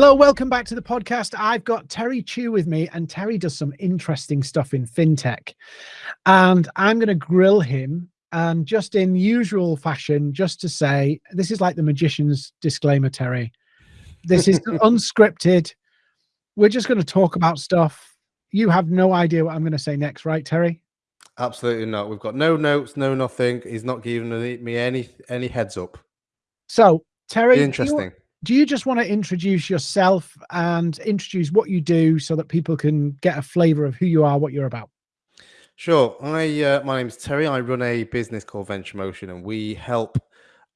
Hello, welcome back to the podcast. I've got Terry Chew with me, and Terry does some interesting stuff in fintech. And I'm going to grill him, and just in usual fashion, just to say this is like the magician's disclaimer, Terry. This is unscripted. We're just going to talk about stuff. You have no idea what I'm going to say next, right, Terry? Absolutely not. We've got no notes, no nothing. He's not giving me any any heads up. So, Terry, interesting do you just want to introduce yourself and introduce what you do so that people can get a flavor of who you are, what you're about? Sure. I uh, my name is Terry. I run a business called Venture Motion, and we help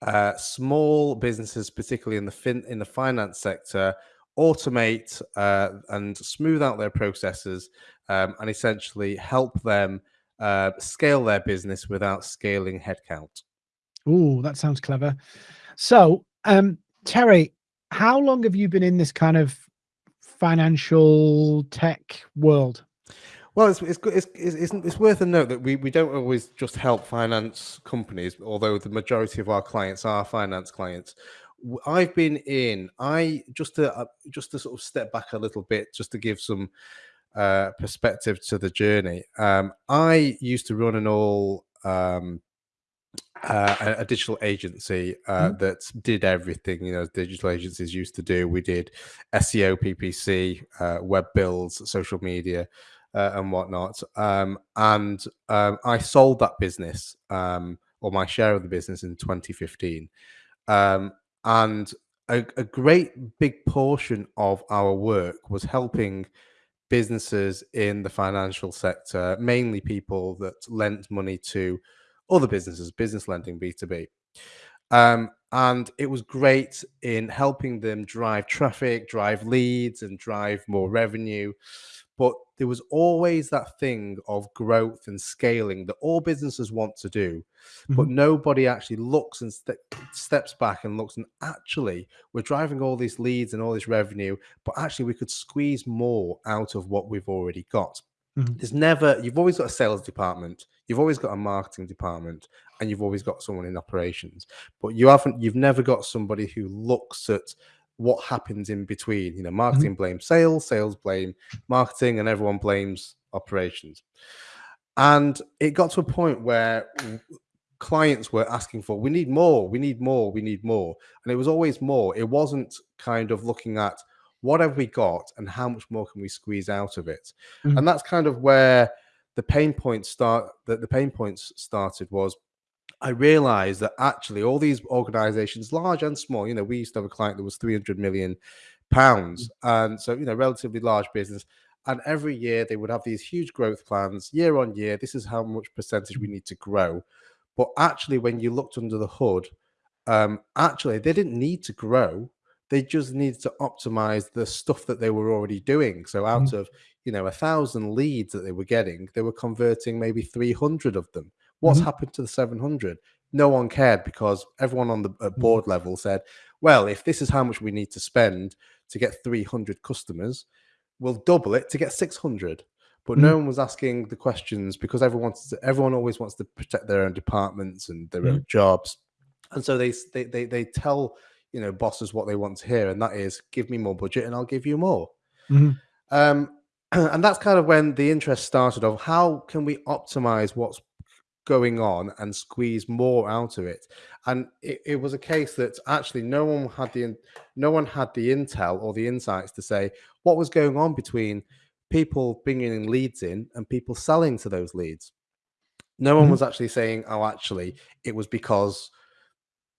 uh, small businesses, particularly in the fin in the finance sector, automate uh, and smooth out their processes, um, and essentially help them uh, scale their business without scaling headcount. Oh, that sounds clever. So, um, Terry, how long have you been in this kind of financial tech world? Well, it's it's it's, it's, it's worth a note that we, we don't always just help finance companies, although the majority of our clients are finance clients. I've been in. I just to uh, just to sort of step back a little bit, just to give some uh, perspective to the journey. Um, I used to run an all um, uh, a, digital agency uh, mm-hmm. that did everything you know digital agencies used to do. We did SEO, PPC, uh, web builds, social media, uh, and whatnot. Um, and um, I sold that business um, or my share of the business in 2015. Um, and a, a great big portion of our work was helping businesses in the financial sector, mainly people that lent money to other businesses, business lending, B2B. Um, and it was great in helping them drive traffic, drive leads, and drive more revenue. But there was always that thing of growth and scaling that all businesses want to do, mm-hmm. but nobody actually looks and st- steps back and looks and actually we're driving all these leads and all this revenue, but actually we could squeeze more out of what we've already got. Mm-hmm. There's never, you've always got a sales department, you've always got a marketing department, and you've always got someone in operations. But you haven't, you've never got somebody who looks at what happens in between. You know, mm-hmm. marketing mm-hmm. blames sales, sales blame marketing, and everyone blames operations. And it got to a point where clients were asking for, we need more, we need more, we need more. And it was always more. It wasn't kind of looking at, what have we got and how much more can we squeeze out of it mm-hmm. and that's kind of where the pain points start that the pain points started was I realized that actually all these organizations, large and small, you know, we used to have a client that was 300 million pounds. Mm-hmm. And so, you know, relatively large business. And every year they would have these huge growth plans year on year. This is how much percentage we need to grow. But actually, when you looked under the hood, um, actually, they didn't need to grow they just needed to optimize the stuff that they were already doing. So out mm-hmm. of you know a thousand leads that they were getting, they were converting maybe 300 of them. What's mm-hmm. happened to the 700? No one cared because everyone on the mm-hmm. board level said, "Well, if this is how much we need to spend to get 300 customers, we'll double it to get 600." But mm-hmm. no one was asking the questions because everyone wants to, everyone always wants to protect their own departments and their own mm-hmm. jobs, and so they they they, they tell you know bosses what they want to hear, and that is give me more budget and I'll give you more. Mm-hmm. Um, and that's kind of when the interest started of how can we optimize what's going on and squeeze more out of it and it, it, was a case that actually no one had the no one had the intel or the insights to say what was going on between people bringing leads in and people selling to those leads no one mm-hmm. was actually saying oh actually it was because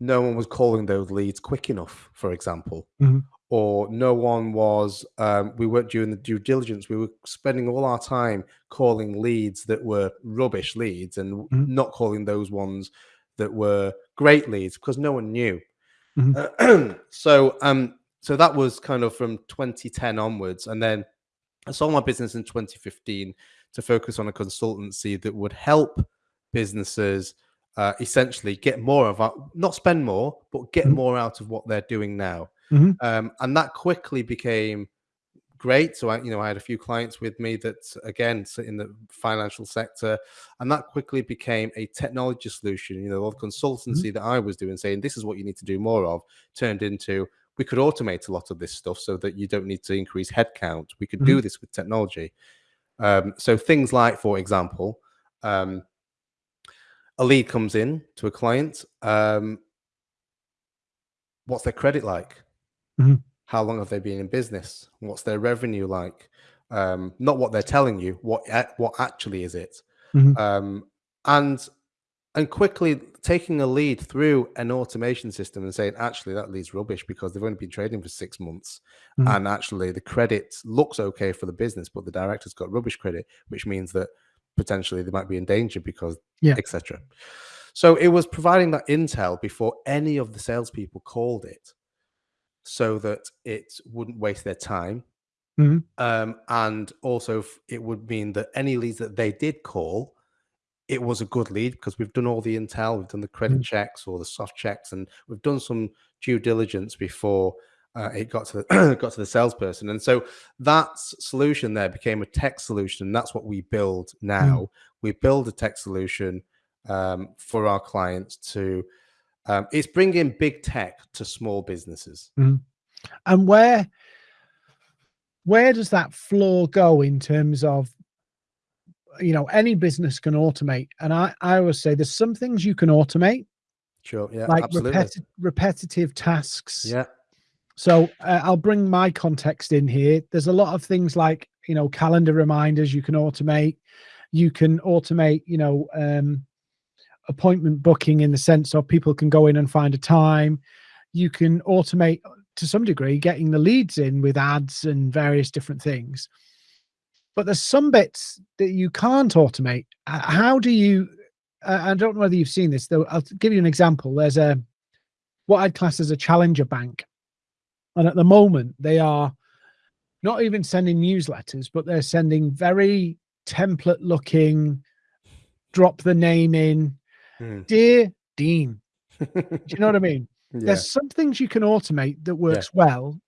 no one was calling those leads quick enough, for example, mm-hmm. or no one was, um, we weren't doing the due diligence. We were spending all our time calling leads that were rubbish leads and mm-hmm. not calling those ones that were great leads because no one knew. Mm-hmm. Uh, so, um, so that was kind of from 2010 onwards, and then I sold my business in 2015 to focus on a consultancy that would help businesses uh, essentially get more of our, not spend more, but get mm-hmm. more out of what they're doing now. Mm-hmm. Um, and that quickly became great. So I, you know, I had a few clients with me that again in the financial sector, and that quickly became a technology solution. You know, the consultancy mm-hmm. that I was doing, saying this is what you need to do more of, turned into we could automate a lot of this stuff so that you don't need to increase headcount. We could do Mhm. this with technology. Um, so things like, for example, um, a lead comes in to a client. Um, what's their credit like? Mhm. How long have they been in business? What's their revenue like? Um, not what they're telling you. What what actually is it? Mhm. Um, and and quickly taking a lead through an automation system and saying, actually, that lead's rubbish because they've only been trading for six months, Mhm. and actually the credit looks okay for the business, but the director's got rubbish credit, which means that potentially they might be in danger because Yeah. etc. So it was providing that intel before any of the salespeople called it, so that it wouldn't waste their time, Mhm. um, and also it would mean that any leads that they did call, it was a good lead because we've done all the intel, we've done the credit Mm. checks or the soft checks, and we've done some due diligence before uh, it got to the got to the salesperson. And so that solution there became a tech solution. And that's what we build now. We build a tech solution um, for our clients to. Um, it's bringing big tech to small businesses. And where where does that floor go in terms of you know any business can automate and i i always say there's some things you can automate Sure. Yeah. like absolutely. repeti- repetitive tasks Yeah. So uh, i'll bring my context in here. There's a lot of things like you know calendar reminders you can automate. You can automate you know um appointment booking in the sense of people can go in and find a time. You can automate to some degree getting the leads in with ads and various different things. But there's some bits that you can't automate. Uh, how do you uh, i don't know whether you've seen this though. I'll give you an example. There's a what i'd class as a challenger bank and at the moment they are not even sending newsletters but they're sending very template looking drop the name in. Mm. dear dean do you know what i mean? Yeah. there's some things you can automate that works well.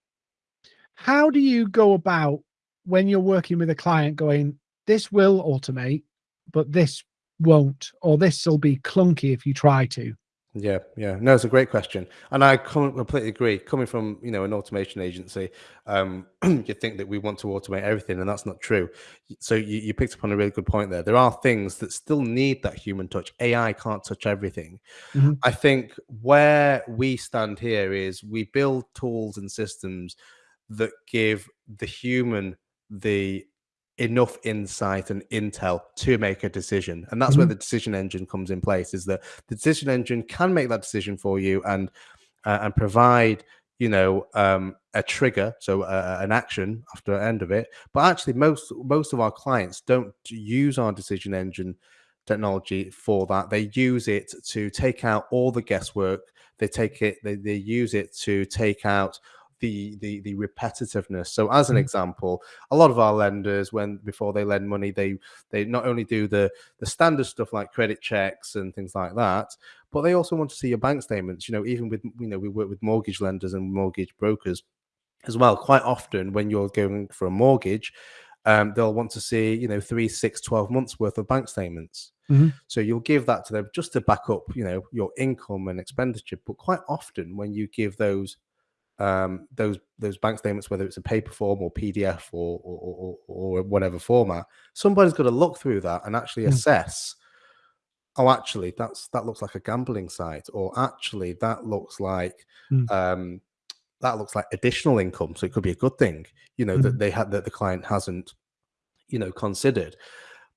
How do you go about when you're working with a client going this will automate but this won't or this will be clunky if you try to Yeah, yeah. No, it's a great question, and I com- completely agree. Coming from you know an automation agency, um, you think that we want to automate everything, and that's not true. So you, you picked up on a really good point there. There are things that still need that human touch. AI can't touch everything. Mhm. I think where we stand here is we build tools and systems that give the human the enough insight and intel to make a decision and that's where Mhm. the decision engine comes in place is that the decision engine can make that decision for you and uh, and provide you know um, a trigger so uh, an action after the end of it. But actually most most of our clients don't use our decision engine technology for that. They use it to take out all the guesswork. They take it they, they use it to take out the the the repetitiveness so as an Mhm. example a lot of our lenders when before they lend money they they not only do the the standard stuff like credit checks and things like that but they also want to see your bank statements you know even with you know we work with mortgage lenders and mortgage brokers as well quite often when you're going for a mortgage um, they'll want to see you know three six 12 months worth of bank statements Mhm. so you'll give that to them just to back up you know your income and expenditure but quite often when you give those um, those those bank statements, whether it's a paper form or PDF or or, or, or whatever format, somebody's got to look through that and actually Mm. assess. Oh, actually, that's that looks like a gambling site, or actually, that looks like Mm. um, that looks like additional income. So it could be a good thing, you know, that Mhm. they had that the client hasn't, you know, considered.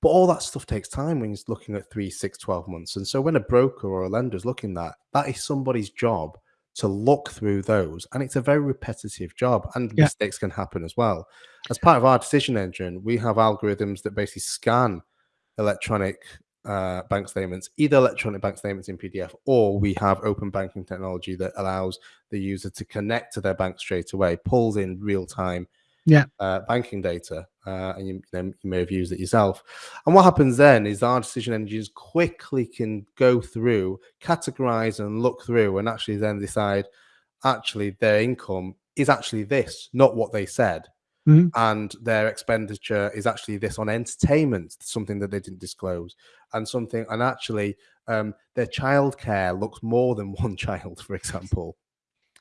But all that stuff takes time when you're looking at three, six, 12 months. And so when a broker or a lender is looking at that, that is somebody's job to look through those. And it's a very repetitive job and Yeah. mistakes can happen as well. As part of our decision engine, we have algorithms that basically scan electronic uh, bank statements, either electronic bank statements in PDF, or we have open banking technology that allows the user to connect to their bank straight away, pulls in real time Yeah. uh, banking data, uh, and you, you, know, you may have used it yourself. And what happens then is our decision engines quickly can go through, categorize, and look through, and actually then decide actually their income is actually this, not what they said. Mhm. And their expenditure is actually this on entertainment, something that they didn't disclose, and something, and actually um, their childcare looks more than one child, for example.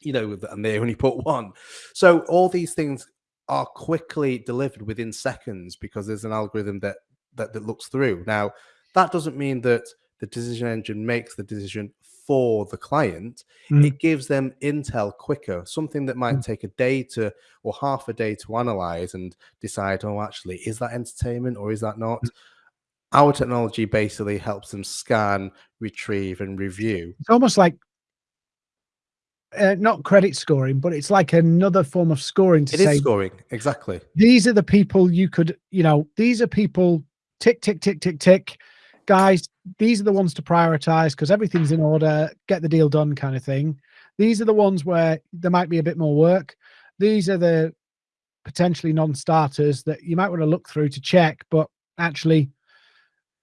you know, and they only put one. So all these things are quickly delivered within seconds because there's an algorithm that that, that looks through. Now, that doesn't mean that the decision engine makes the decision for the client. Mm. It gives them intel quicker, something that might mm. take a day to or half a day to analyze and decide, oh, actually, is that entertainment or is that not? Mm. Our technology basically helps them scan, retrieve, and review. It's almost like uh, not credit scoring, but it's like another form of scoring. To it say, is scoring exactly. These are the people you could, you know, these are people. Tick tick tick tick tick. Guys, these are the ones to prioritize because everything's in order. Get the deal done, kind of thing. These are the ones where there might be a bit more work. These are the potentially non-starters that you might want to look through to check, but actually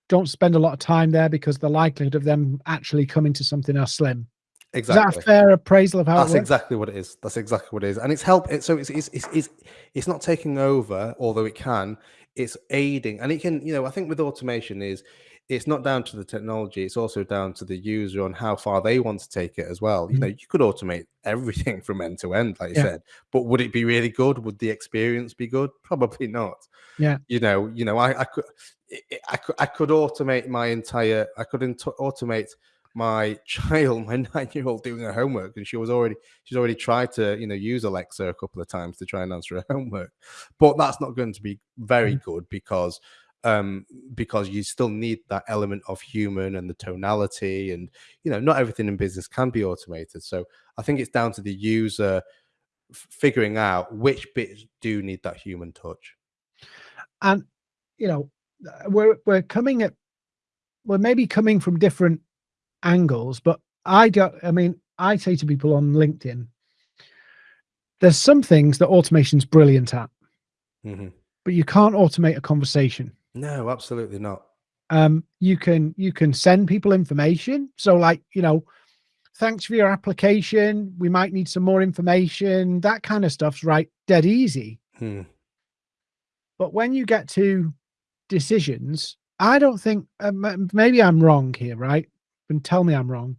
don't spend a lot of time there because the likelihood of them actually coming to something are slim. Exactly. Is that a fair appraisal of how That's exactly what it is. That's exactly what it is. And it's help it so it's it's, it's it's it's not taking over, although it can, it's aiding. And it can, you know, I think with automation is it's not down to the technology, it's also down to the user on how far they want to take it as well. You know, mm-hmm. you could automate everything from end to end, like you yeah. said, but would it be really good? Would the experience be good? Probably not. Yeah. You know, you know, I, I could I could I could automate my entire I could automate my child, my nine-year-old, doing her homework, and she was already she's already tried to you know use Alexa a couple of times to try and answer her homework, but that's not going to be very mm. good because um, because you still need that element of human and the tonality, and you know not everything in business can be automated. So I think it's down to the user figuring out which bits do need that human touch. And you know we're we're coming at we're maybe coming from different angles, but I don't, I mean, I say to people on LinkedIn, there's some things that automation's brilliant at, mm-hmm. but you can't automate a conversation. No, absolutely not. Um, you can, you can send people information. So like, you know, thanks for your application. We might need some more information. That kind of stuff's right. Dead easy. Hmm. But when you get to decisions, I don't think, um, maybe I'm wrong here, right? And tell me I'm wrong.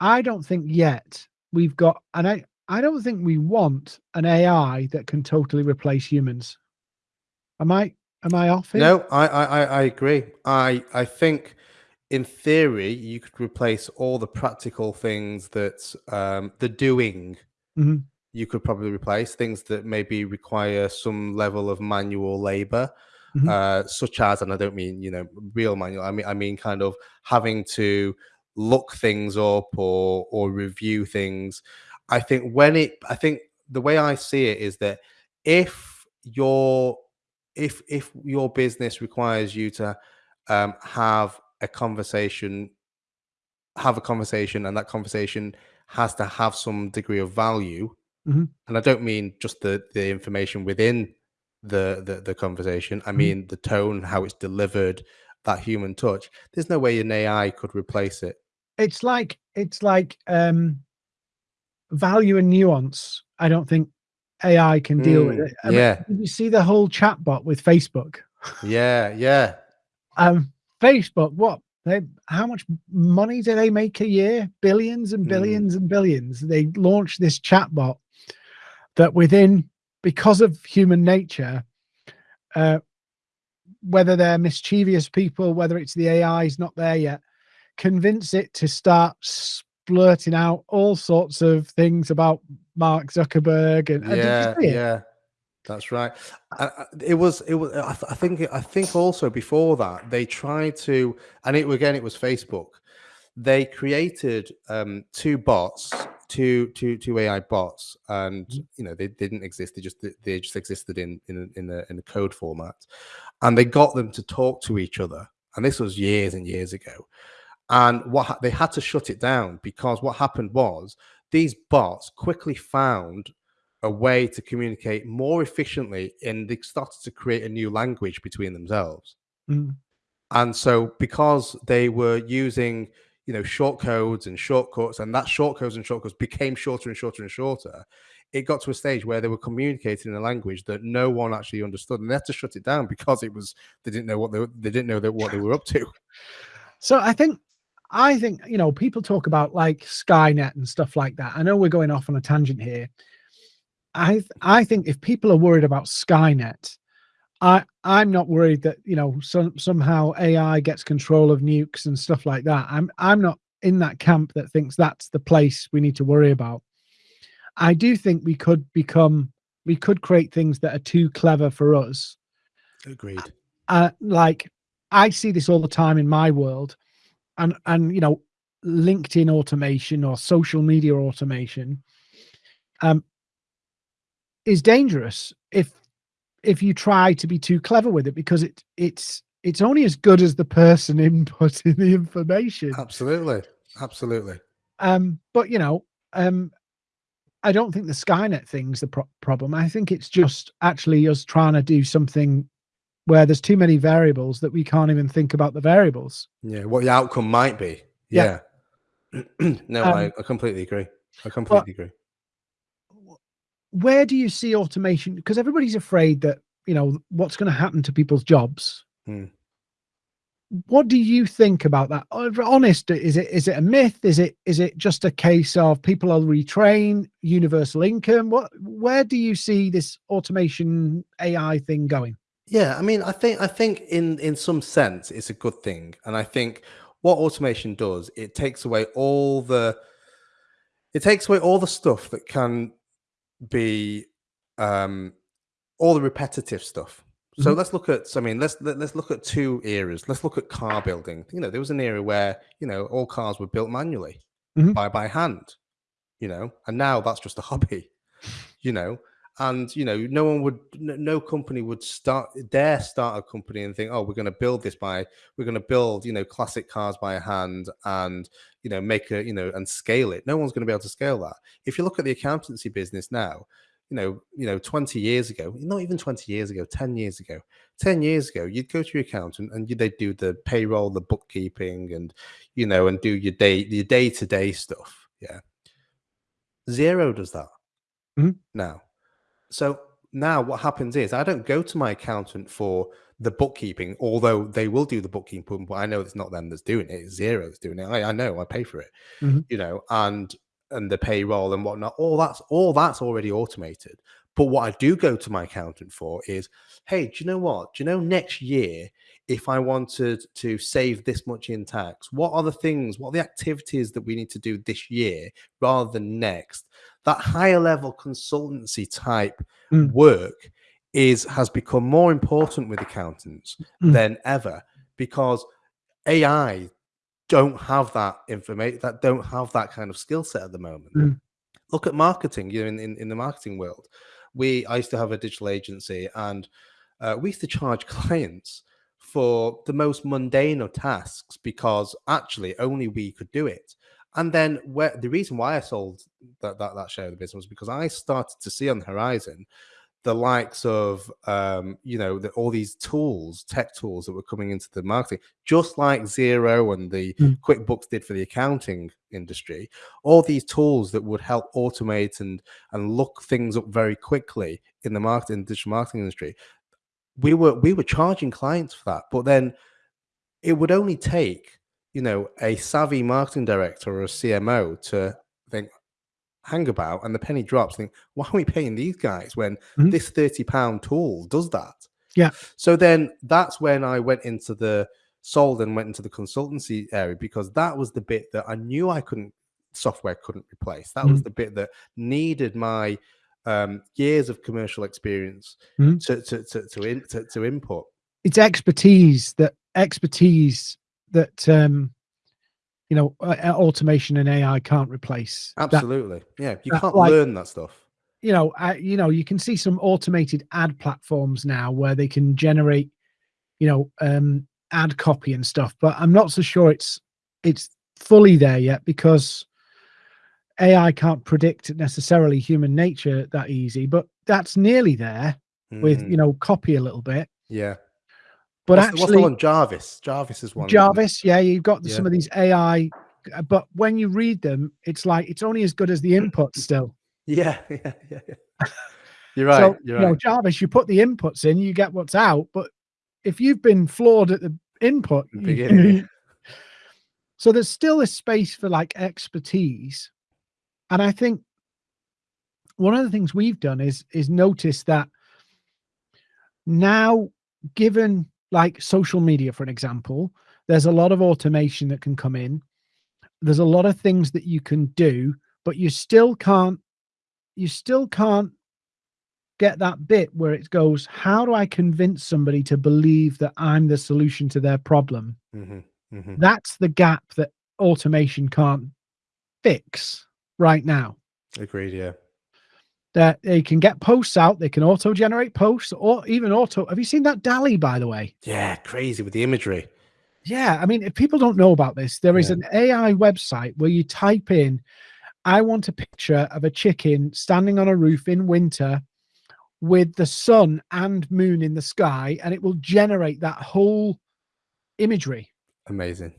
I don't think yet we've got, and I, I don't think we want an AI that can totally replace humans. Am I, am I off here? No, I, I, I agree. I, I think in theory, you could replace all the practical things that um, the doing mm-hmm. you could probably replace things that maybe require some level of manual labor mm-hmm. uh, such as, and I don't mean you know real manual. I mean I mean kind of having to look things up or or review things. I think when it, I think the way I see it is that if your if if your business requires you to um, have a conversation, have a conversation, and that conversation has to have some degree of value. Mm-hmm. And I don't mean just the the information within the the, the conversation. I mm-hmm. mean the tone, how it's delivered, that human touch. There's no way an AI could replace it. It's like it's like um value and nuance. I don't think AI can deal mm, with it. I yeah. Mean, you see the whole chatbot with Facebook? Yeah, yeah. um, Facebook, what they how much money do they make a year? Billions and mm. billions mm. and billions. They launched this chatbot that within because of human nature, uh, whether they're mischievous people, whether it's the AI is not there yet, convince it to start splurting out all sorts of things about Mark Zuckerberg and, yeah, yeah, that's right. it was, it was. I, th I think, I think also before that they tried to, and it again, it was Facebook. They created um, two bots two two two AI bots, and mm-hmm. you know they, they didn't exist. They just they just existed in in in a, in a code format, and they got them to talk to each other. And this was years and years ago. And what they had to shut it down because what happened was these bots quickly found a way to communicate more efficiently, and they started to create a new language between themselves. Mm. And so, because they were using you know short codes and shortcuts and that short codes and shortcuts became shorter and shorter and shorter it got to a stage where they were communicating in a language that no one actually understood and they had to shut it down because it was they didn't know what they, they didn't know that what they were up to so i think I think, you know, people talk about like Skynet and stuff like that. I know we're going off on a tangent here. I I think if people are worried about Skynet, I I'm not worried that you know some somehow AI gets control of nukes and stuff like that. I'm I'm not in that camp that thinks that's the place we need to worry about. I do think we could become we could create things that are too clever for us. Agreed. Uh, like I see this all the time in my world, and and you know, LinkedIn automation or social media automation, um, is dangerous if if you try to be too clever with it because it it's it's only as good as the person inputting the information. Absolutely, absolutely. Um, but you know, um, I don't think the Skynet thing's the pro problem. I think it's just actually us trying to do something where there's too many variables that we can't even think about the variables. Yeah, what the outcome might be. Yeah. yeah. no, um, I, I, completely agree. I completely agree. Where do you see automation? Because everybody's afraid that, you know, what's going to happen to people's jobs. Hmm. What do you think about that? Honest is it is it a myth? Is it is it just a case of people are retrained universal income? What where do you see this automation ai thing going? Yeah i mean i think i think in in some sense it's a good thing. And i think what automation does it takes away all the it takes away all the stuff that can be um all the repetitive stuff so mm-hmm. let's look at. I mean, let's let, us let us look at two eras. Let's look at car building. You know, there was an era where you know all cars were built manually mm-hmm. by by hand. You know, and now that's just a hobby. You know, and you know, no one would, no company would start dare start a company and think, oh, we're going to build this by, we're going to build, you know, classic cars by hand and you know make a, you know, and scale it. No one's going to be able to scale that. If you look at the accountancy business now, you know, you know, 20 years ago, not even 20 years ago, 10 years ago, 10 years ago, you'd go to your accountant and they'd do the payroll, the bookkeeping, and you know, and do your day your day-to-day stuff. Yeah. Xero does that mm-hmm. now. So now what happens is I don't go to my accountant for the bookkeeping, although they will do the bookkeeping, but I know it's not them that's doing it. It's Xero that's doing it. I, I know I pay for it, mm-hmm. you know, and and the payroll and whatnot, all that's all that's already automated. But what I do go to my accountant for is, hey, do you know what? Do you know next year, if I wanted to save this much in tax, what are the things, what are the activities that we need to do this year rather than next? That higher level consultancy type mm. work is has become more important with accountants mm. than ever because AI don't have that information, that don't have that kind of skill set at the moment. Mm. Look at marketing. You know, in, in, in the marketing world, we I used to have a digital agency, and uh, we used to charge clients for the most mundane of tasks because actually only we could do it. And then where the reason why I sold that that, that share of the business was because I started to see on the horizon the likes of um, you know the, all these tools, tech tools that were coming into the marketing, just like Xero and the mm. QuickBooks did for the accounting industry. All these tools that would help automate and and look things up very quickly in the marketing digital marketing industry. We were we were charging clients for that, but then it would only take you know a savvy marketing director or a CMO to think hang about and the penny drops think why are we paying these guys when mm-hmm. this 30 pound tool does that yeah so then that's when i went into the sold and went into the consultancy area because that was the bit that i knew i couldn't software couldn't replace that mm-hmm. was the bit that needed my um, years of commercial experience mm-hmm. to, to, to, to, in, to, to input it's expertise that expertise that um you know, uh, uh, automation and AI can't replace. Absolutely, that, yeah, you can't like, learn that stuff. You know, uh, you know, you can see some automated ad platforms now where they can generate, you know, um, ad copy and stuff. But I'm not so sure it's it's fully there yet because AI can't predict necessarily human nature that easy. But that's nearly there mm. with you know copy a little bit. Yeah. But what's, actually, what's the one? Jarvis. Jarvis is one. Jarvis, yeah, you've got yeah. some of these AI, uh, but when you read them, it's like it's only as good as the input still. Yeah, yeah, yeah. yeah. You're right. So, you're right. You know, Jarvis, you put the inputs in, you get what's out. But if you've been flawed at the input, you, So there's still a space for like expertise. And I think one of the things we've done is is notice that now given like social media for an example there's a lot of automation that can come in there's a lot of things that you can do but you still can't you still can't get that bit where it goes how do i convince somebody to believe that i'm the solution to their problem hmm hmm that's the gap that automation can't fix right now Agreed. Yeah. That they can get posts out, they can auto generate posts or even auto. Have you seen that DALL-E, by the way? Yeah. Crazy with the imagery. Yeah. I mean, if people don't know about this, there is Yeah. an AI website where you type in, I want a picture of a chicken standing on a roof in winter with the sun and moon in the sky, and it will generate that whole imagery. Amazing.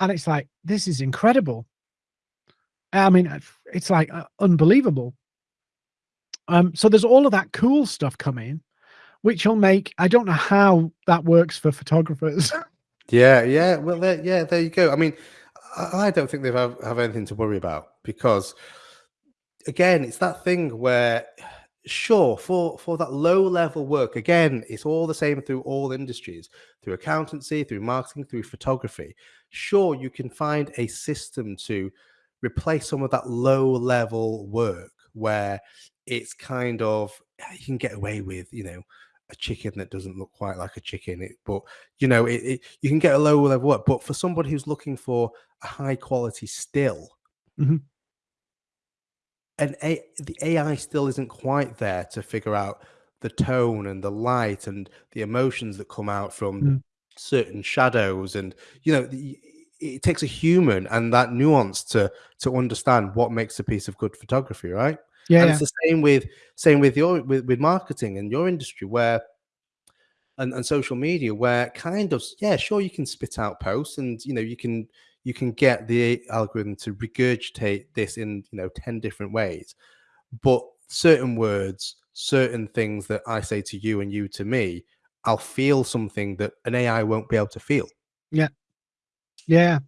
And it's like, this is incredible. I mean, it's like uh, unbelievable. Um, so there's all of that cool stuff coming, which will make, I don't know how that works for photographers. Yeah, yeah. Well, there, yeah, there you go. I mean, I, I don't think they have, have anything to worry about because, again, it's that thing where, sure, for for that low level work, again, it's all the same through all industries, through accountancy, through marketing, through photography. Sure, you can find a system to replace some of that low level work where it's kind of you can get away with, you know, a chicken that doesn't look quite like a chicken, it, but you know, it, it you can get a low level work, but for somebody who's looking for a high quality still, Mhm. and a, the AI still isn't quite there to figure out the tone and the light and the emotions that come out from Mm. certain shadows, and you know, the, it takes a human and that nuance to to understand what makes a piece of good photography, right? Yeah. and yeah. it's the same with same with your with, with marketing and your industry where and, and social media where kind of yeah sure you can spit out posts and you know you can you can get the algorithm to regurgitate this in you know 10 different ways but certain words certain things that i say to you and you to me i'll feel something that an ai won't be able to feel Yeah. Yeah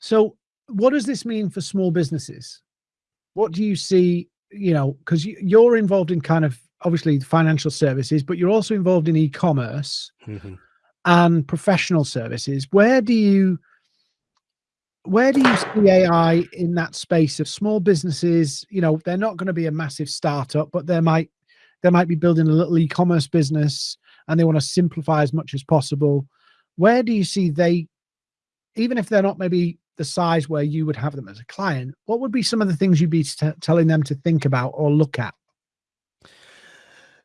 so what does this mean for small businesses? What do you see, you know, because you're involved in kind of obviously financial services, but you're also involved in e-commerce Mhm. and professional services. Where do you where do you see AI in that space of small businesses? You know, they're not going to be a massive startup, but they might they might be building a little e-commerce business and they want to simplify as much as possible. Where do you see they, even if they're not maybe the size where you would have them as a client, what would be some of the things you'd be telling them to think about or look at?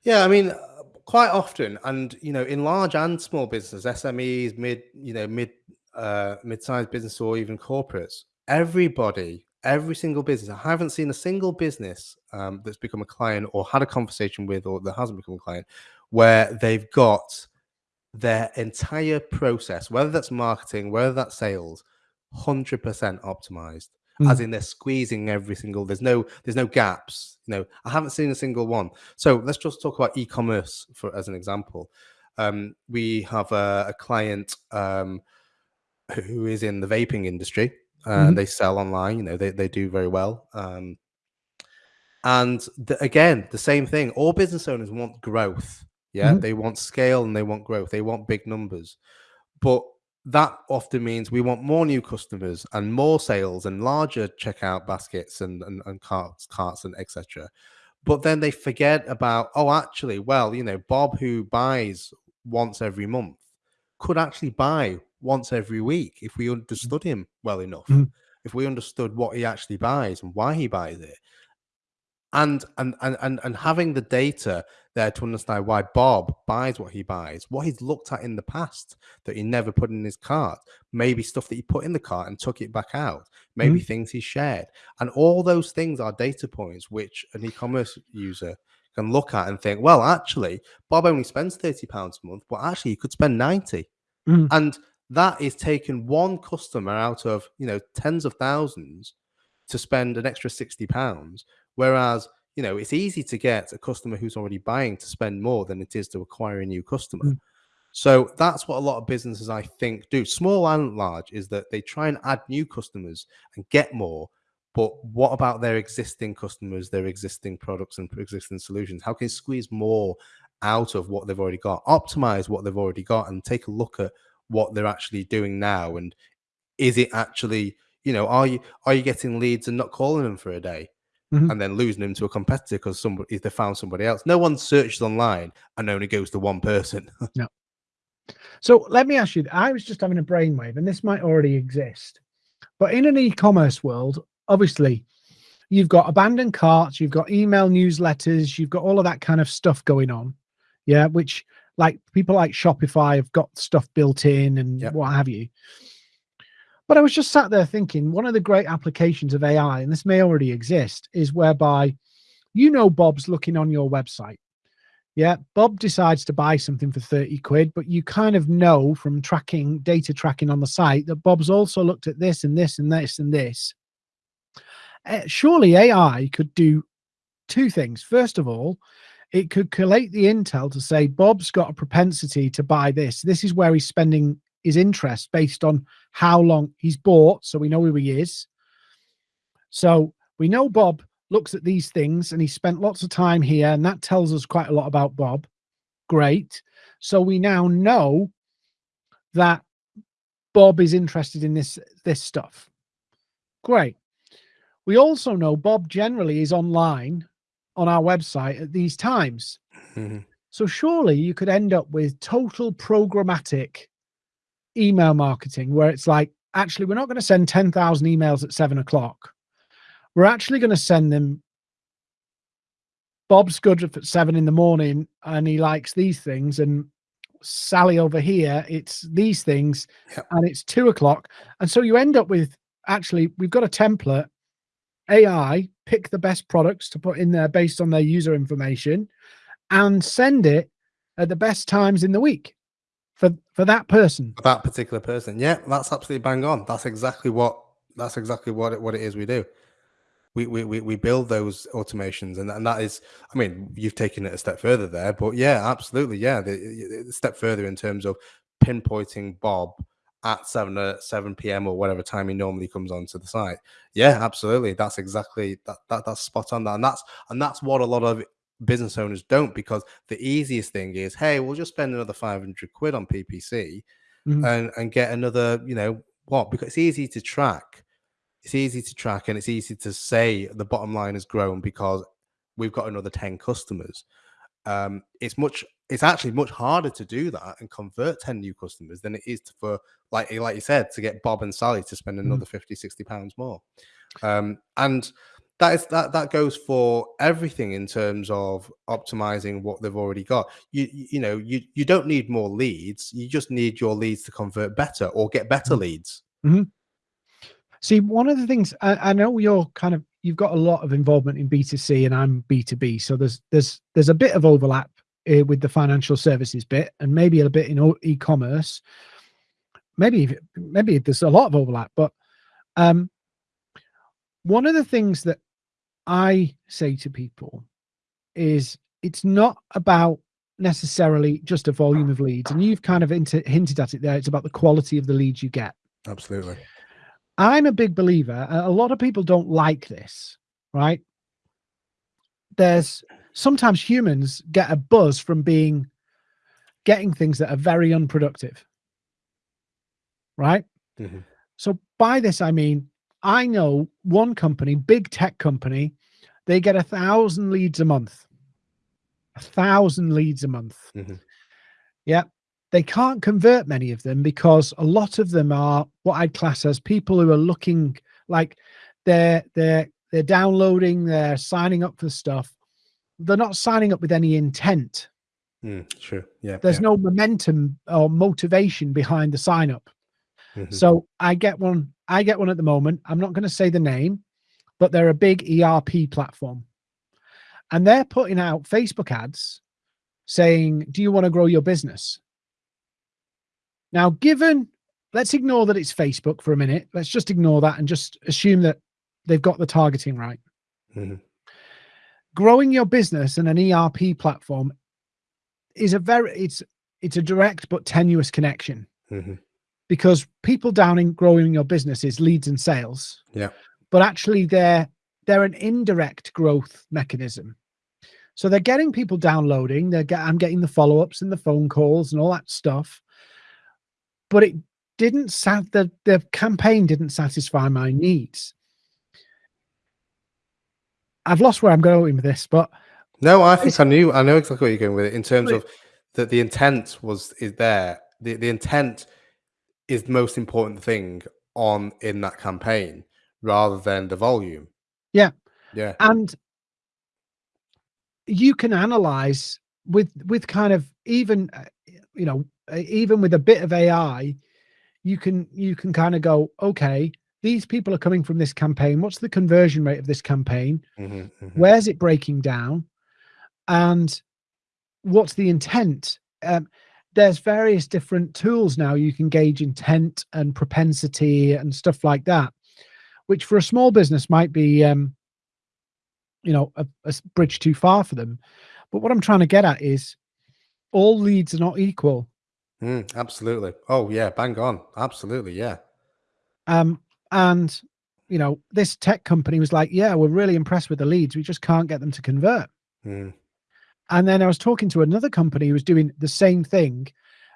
Yeah, I mean, quite often, and you know, in large and small business, SMEs, mid, you know, mid, uh, mid-sized business, or even corporates, everybody, every single business. I haven't seen a single business um, that's become a client or had a conversation with, or that hasn't become a client, where they've got their entire process, whether that's marketing, whether that's sales, hundred percent optimized as Mm. in they're squeezing every single there's no there's no gaps you know i haven't seen a single one so let's just talk about e-commerce for as an example um, we have a, a client um, who is in the vaping industry and Mhm. they sell online you know they, they do very well um, and the, again the same thing all business owners want growth yeah Mhm. they want scale and they want growth they want big numbers but that often means we want more new customers and more sales and larger checkout baskets and, and, and carts, carts and etc. But then they forget about, oh, actually, well, you know, Bob who buys once every month could actually buy once every week if we understood him well enough, Mhm. if we understood what he actually buys and why he buys it. And, and and and and having the data there to understand why Bob buys what he buys, what he's looked at in the past that he never put in his cart, maybe stuff that he put in the cart and took it back out, maybe things he shared, and all those things are data points which an e-commerce user can look at and think, well, actually, Bob only spends thirty pounds a month, but actually he could spend ninety, Mm. and that is taking one customer out of you know tens of thousands to spend an extra 60 pounds whereas you know it's easy to get a customer who's already buying to spend more than it is to acquire a new customer Mm. So that's what a lot of businesses, I think, do, small and large, is that they try and add new customers and get more. But what about their existing customers, their existing products and existing solutions? How can you squeeze more out of what they've already got, optimize what they've already got, and take a look at what they're actually doing now? And is it actually, you know, are you are you getting leads and not calling them for a day? Mhm. and then losing them to a competitor because somebody they found somebody else. No one searches online and only goes to one person. no. So let me ask you, I was just having a brainwave, and this might already exist, but in an e-commerce world, obviously, you've got abandoned carts, you've got email newsletters, you've got all of that kind of stuff going on. Yeah, which like people like Shopify have got stuff built in and Yep. what have you. But I was just sat there thinking, one of the great applications of AI, and this may already exist, is whereby you know Bob's looking on your website. Yeah, Bob decides to buy something for 30 quid, but you kind of know from tracking data tracking on the site that Bob's also looked at this and this and this and this. Uh, surely AI could do two things. First of all, it could collate the intel to say Bob's got a propensity to buy this. This is where he's spending his interest based on how long he's bought, so we know who he is. So we know Bob looks at these things and he spent lots of time here, and that tells us quite a lot about Bob. Great. So we now know that Bob is interested in this this stuff. Great. We also know Bob generally is online on our website at these times. Mhm. So surely you could end up with total programmatic email marketing where it's like, actually, we're not going to send 10,000 emails at seven o'clock. We're actually going to send them. Bob's good at seven in the morning and he likes these things. And Sally over here, it's these things Yep. and it's two o'clock. And so you end up with actually, we've got a template. AI pick the best products to put in there based on their user information and send it at the best times in the week for for that person. For that particular person. Yeah, that's absolutely bang on. That's exactly what that's exactly what it, what it is we do. We, we, we, we build those automations and, and that is i mean you've taken it a step further there but yeah absolutely yeah the, the step further in terms of pinpointing bob at 7 uh, 7 p.m or whatever time he normally comes onto the site yeah absolutely that's exactly that, that that's spot on that and that's and that's what a lot of business owners don't because the easiest thing is hey we'll just spend another 500 quid on ppc Mhm. and and get another you know what? Because it's easy to track. It's easy to track and it's easy to say the bottom line has grown because we've got another 10 customers. Um it's much it's actually much harder to do that and convert 10 new customers than it is to, for like like you said to get bob and sally to spend another 50 60 pounds more. Um and that is that that goes for everything in terms of optimizing what they've already got you you know you you don't need more leads you just need your leads to convert better or get better Mhm. leads See, one of the things I, I know you're kind of you've got a lot of involvement in B2C and I'm B2B. So there's there's there's a bit of overlap uh, with the financial services bit and maybe a bit in e-commerce. Maybe maybe there's a lot of overlap, but um one of the things that I say to people is it's not about necessarily just a volume of leads and you've kind of hinted hinted at it there it's about the quality of the leads you get absolutely I'm a big believer. A lot of people don't like this, right? There's sometimes humans get a buzz from being getting things that are very unproductive, right? Mhm. So by this I mean I know one company, big tech company, they get a thousand leads a month. A thousand leads a month. Mhm. Yeah. They can't convert many of them because a lot of them are what I'd class as people who are looking like they're they're they're downloading, they're signing up for stuff. They're not signing up with any intent. Mm, true yeah There's yeah. no momentum or motivation behind the sign up. Mhm. So I get one. I get one at the moment. I'm not going to say the name, but they're a big ERP platform, and they're putting out Facebook ads saying, "Do you want to grow your business?" Now, given let's ignore that it's Facebook for a minute. Let's just ignore that and just assume that they've got the targeting right. Mhm. Growing your business in an ERP platform is a very it's it's a direct but tenuous connection Mhm. Because people down in growing your business is leads and sales. Yeah. But actually they're they're an indirect growth mechanism. So they're getting people downloading, they're get, I'm getting the follow-ups and the phone calls and all that stuff. But it didn't sat the the campaign didn't satisfy my needs. I've lost where I'm going with this, but No, I think I knew. I know exactly what you're going with it in terms of that the intent was is there. The the intent is the most important thing on in that campaign rather than the volume. Yeah. Yeah. and you can analyze with with kind of even uh, you know uh, even with a bit of ai you can you can kind of go okay these people are coming from this campaign what's the conversion rate of this campaign Mhm, mhm. where's it breaking down and what's the intent um, there's various different tools now you can gauge intent and propensity and stuff like that which for a small business might be um, you know a bridge too far for them but what i'm trying to get at is all leads are not equal Mm, absolutely. Oh yeah, bang on. Absolutely, yeah. um and you know this tech company was like yeah we're really impressed with the leads we just can't get them to convert Mm, and then i was talking to another company who was doing the same thing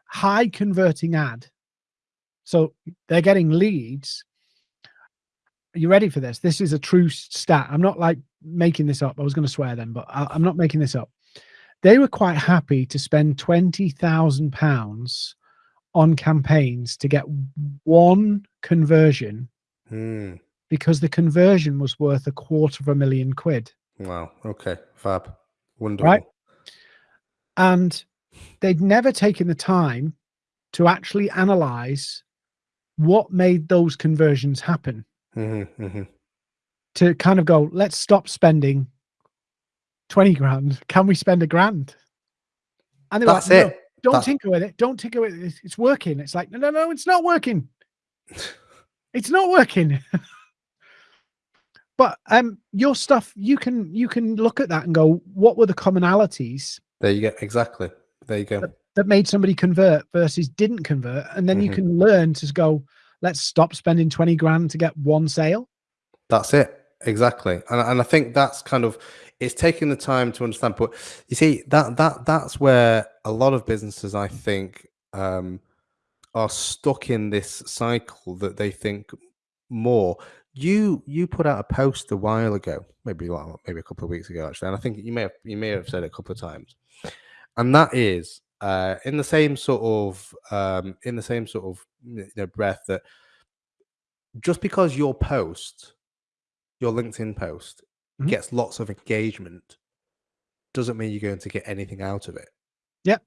high converting ad so they're getting leads are you ready for this this is a true stat i'm not like making this up i was going to swear then but I, i'm not making this up they were quite happy to spend 20,000 pounds on campaigns to get one conversion mm. because the conversion was worth a quarter of a million quid Wow. Okay. Fab. Wonderful. And they'd never taken the time to actually analyze what made those conversions happen. Hmm hmm to kind of go let's stop spending 20 grand. Can we spend a grand? And they were That's like, "No, it. don't tinker with it. Don't tinker with it. It's, it's working. It's like no no no it's not working. It's not working. But um your stuff you can you can look at that and go what were the commonalities There you go. Exactly. There you go. that made somebody convert versus didn't convert and then you Mhm. can learn to go let's stop spending 20 grand to get one sale That's it. Exactly. And and I think that's kind of it's taking the time to understand. But you see, that that that's where a lot of businesses I think um are stuck in this cycle that they think more. You you put out a post a while ago, maybe well, maybe a couple of weeks ago actually, and I think you may have you may have said it a couple of times, and that is uh, in the same sort of um, in the same sort of you know, breath that just because your post, your LinkedIn post, Mhm. gets lots of engagement, doesn't mean you're going to get anything out of it. Yep.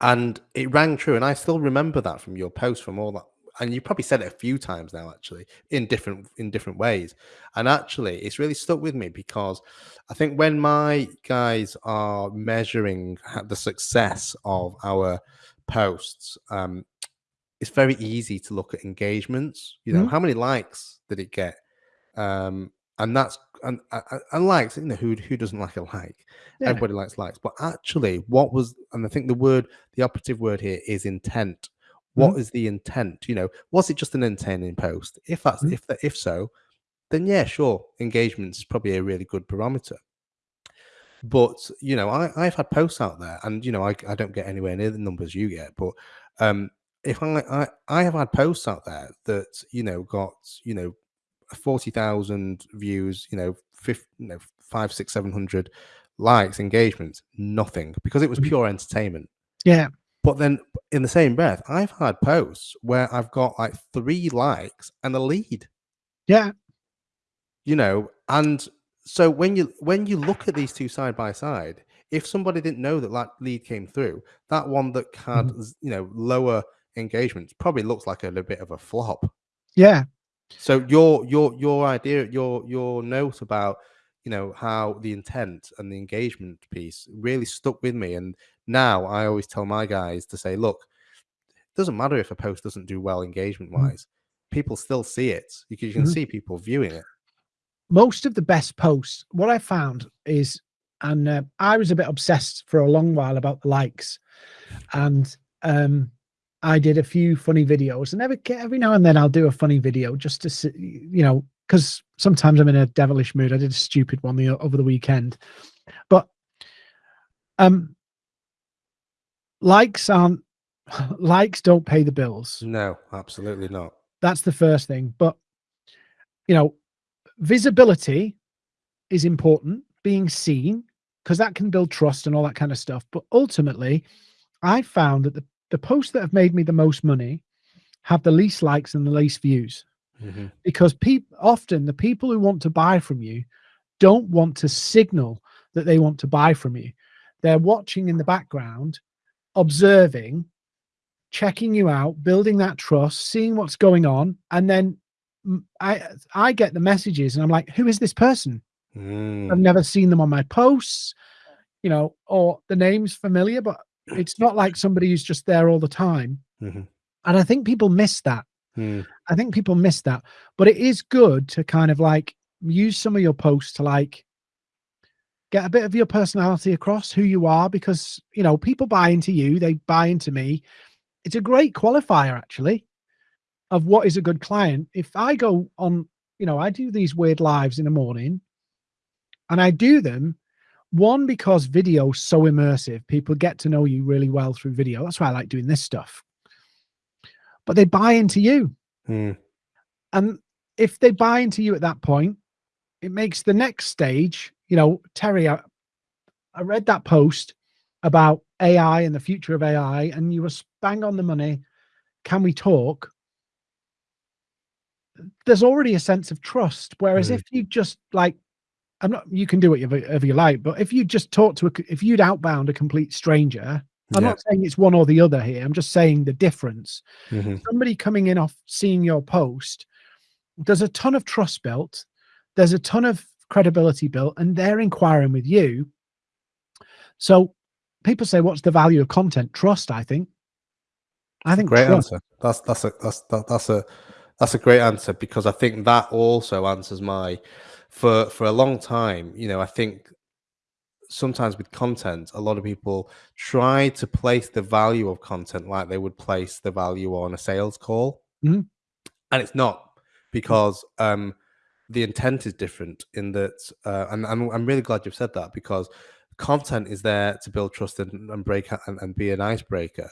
And it rang true, and I still remember that from your post, from all that. And you probably said it a few times now, actually, in different in different ways. And actually, it's really stuck with me because I think when my guys are measuring the success of our posts, um, it's very easy to look at engagements. You know, Mhm. how many likes did it get? Um, and that's and, and, and likes. You know, who who doesn't like a like? Yeah. Everybody likes likes. But actually, what was and I think the word, the operative word here is intent. What is the intent? You know, was it just an entertaining post? If that's Mhm. if that if so, then yeah, sure, engagement is probably a really good barometer. But you know, I, I've had posts out there, and you know, I, I don't get anywhere near the numbers you get. But um, if I, I I have had posts out there that you know got you know forty thousand views, you know, 50, you know, five, six, seven hundred likes, engagements, nothing because it was Mhm. pure entertainment. yeah But then in the same breath, I've had posts where I've got like three likes and a lead. Yeah. You know and so when you when you look at these two side by side if somebody didn't know that that lead came through that one that had Mhm. you know lower engagements probably looks like a, little bit of a flop. Yeah. So your your your idea your your note about you know how the intent and the engagement piece really stuck with me and now i always tell my guys to say look it doesn't matter if a post doesn't do well engagement wise people still see it because you can Mhm. see people viewing it most of the best posts what i found is and uh, i was a bit obsessed for a long while about the likes and um, I did a few funny videos, and every every now and then I'll do a funny video just to see, you know, because sometimes I'm in a devilish mood. I did a stupid one the over the weekend, but um, likes aren't likes don't pay the bills. No, absolutely not. That's the first thing. But you know, visibility is important, being seen, because that can build trust and all that kind of stuff. But ultimately, I found that the, the posts that have made me the most money have the least likes and the least views. Mm -hmm. Because people often the people who want to buy from you don't want to signal that they want to buy from you. They're watching in the background, observing, checking you out, building that trust, seeing what's going on, and then I I get the messages and I'm like, who is this person? Mm. I've never seen them on my posts, you know, or the name's familiar, but it's not like somebody who's just there all the time. Mm -hmm. And I think people miss that. Mm. I think people miss that. But it is good to kind of like use some of your posts to like get a bit of your personality across who you are because you know people buy into you they buy into me it's a great qualifier actually of what is a good client. If I go on, you know, I do these weird lives in the morning and I do them one because video is so immersive people get to know you really well through video that's why i like doing this stuff but they buy into you hmm. and if they buy into you at that point it makes the next stage you know terry I, I read that post about ai and the future of ai and you were bang on the money can we talk there's already a sense of trust. Whereas mm. if you just like, I'm not, you can do whatever you like, but if you just talk to a, if you'd outbound a complete stranger, I'm yeah. not saying it's one or the other here. I'm just saying the difference. Mm -hmm. Somebody coming in off seeing your post, there's a ton of trust built. There's a ton of credibility built and they're inquiring with you. So people say, what's the value of content? Trust, I think. I think great trust. answer. That's, that's a, that's, that, that's a, that's a great answer because I think that also answers my for for a long time. You know, I think sometimes with content, a lot of people try to place the value of content like they would place the value on a sales call, mm-hmm. and it's not because um, the intent is different. In that, uh, and I'm I'm really glad you've said that because content is there to build trust and, and break and, and be an icebreaker.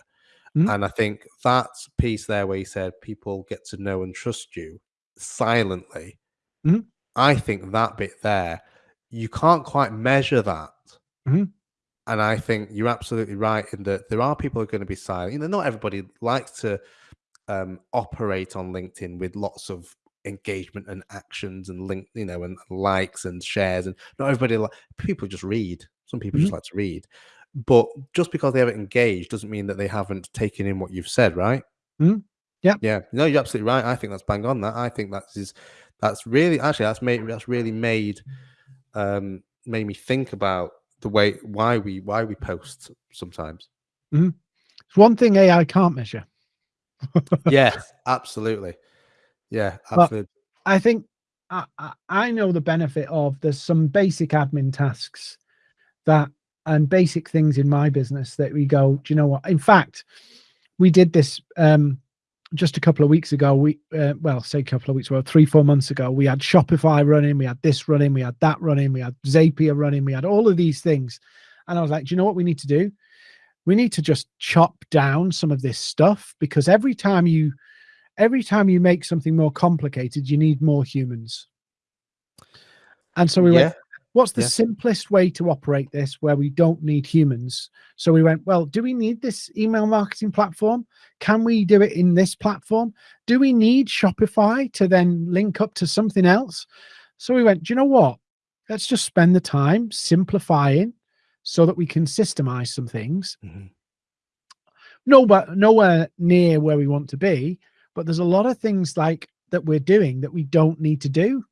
Mm -hmm. And I think that piece there where you said people get to know and trust you silently, mm -hmm. I think that bit there, you can't quite measure that. Mm -hmm. And I think you're absolutely right in that there are people who are going to be silent. You know, not everybody likes to um, operate on LinkedIn with lots of engagement and actions and link, you know, and likes and shares. And not everybody, like people just read. Some people just like to read. But just because they haven't engaged doesn't mean that they haven't taken in what you've said, right? Mm, yeah. Yeah. No, you're absolutely right. I think that's bang on that. I think that's is that's really actually that's made that's really made um made me think about the way why we why we post sometimes. Mm. It's one thing AI can't measure. yes, absolutely. Yeah, absolutely. But I think I, I know the benefit of there's some basic admin tasks that and basic things in my business that we go, do you know what? In fact, we did this um, just a couple of weeks ago. We, uh, well, say a couple of weeks, well, three, four months ago, we had Shopify running, we had this running, we had that running, we had Zapier running, we had all of these things. And I was like, do you know what we need to do? We need to just chop down some of this stuff because every time you, every time you make something more complicated, you need more humans. And so we yeah. went, what's the yeah. simplest way to operate this where we don't need humans so we went well do we need this email marketing platform can we do it in this platform do we need shopify to then link up to something else so we went do you know what let's just spend the time simplifying so that we can systemize some things mm -hmm. nowhere nowhere near where we want to be but there's a lot of things like that we're doing that we don't need to do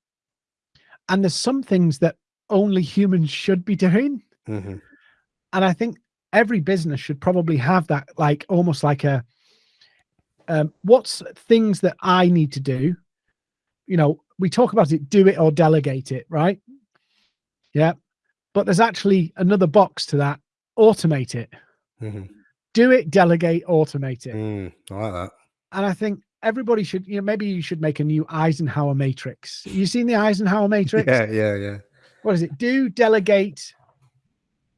and there's some things that only humans should be doing. Mm -hmm. And I think every business should probably have that, like almost like a, um, what's things that I need to do? You know, we talk about it, do it or delegate it, right? Yeah. But there's actually another box to that, automate it. Mm -hmm. do it, delegate, automate it. Mm, I like that. And I think everybody should, you know, maybe you should make a new Eisenhower matrix. You seen the Eisenhower matrix? Yeah, yeah, yeah. What is it? Do, delegate,